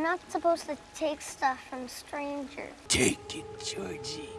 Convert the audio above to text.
I'm not supposed to take stuff from strangers. Take it, Georgie.